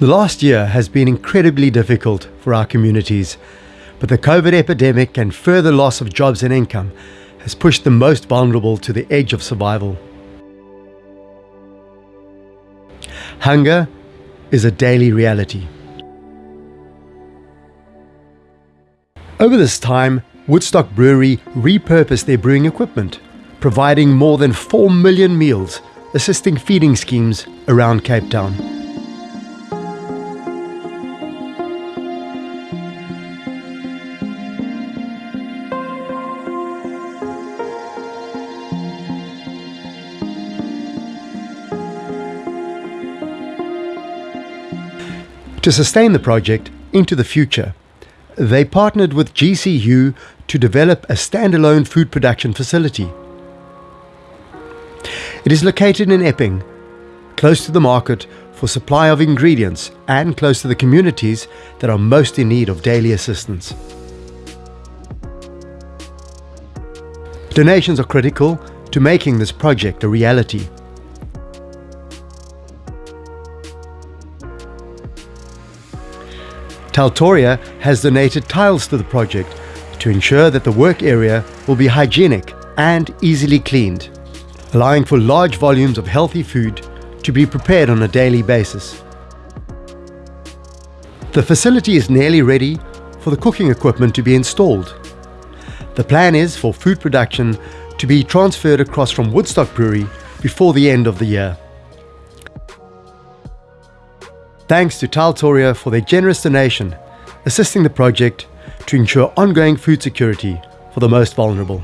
The last year has been incredibly difficult for our communities, but the COVID epidemic and further loss of jobs and income has pushed the most vulnerable to the edge of survival. Hunger is a daily reality. Over this time, Woodstock Brewery repurposed their brewing equipment, providing more than 4 million meals, assisting feeding schemes around Cape Town. To sustain the project into the future, they partnered with GCU to develop a standalone food production facility. It is located in Epping, close to the market for supply of ingredients and close to the communities that are most in need of daily assistance. Donations are critical to making this project a reality. Tiletoria has donated tiles to the project to ensure that the work area will be hygienic and easily cleaned, allowing for large volumes of healthy food to be prepared on a daily basis. The facility is nearly ready for the cooking equipment to be installed. The plan is for food production to be transferred across from Woodstock Brewery before the end of the year. Thanks to Tiletoria for their generous donation, assisting the project to ensure ongoing food security for the most vulnerable.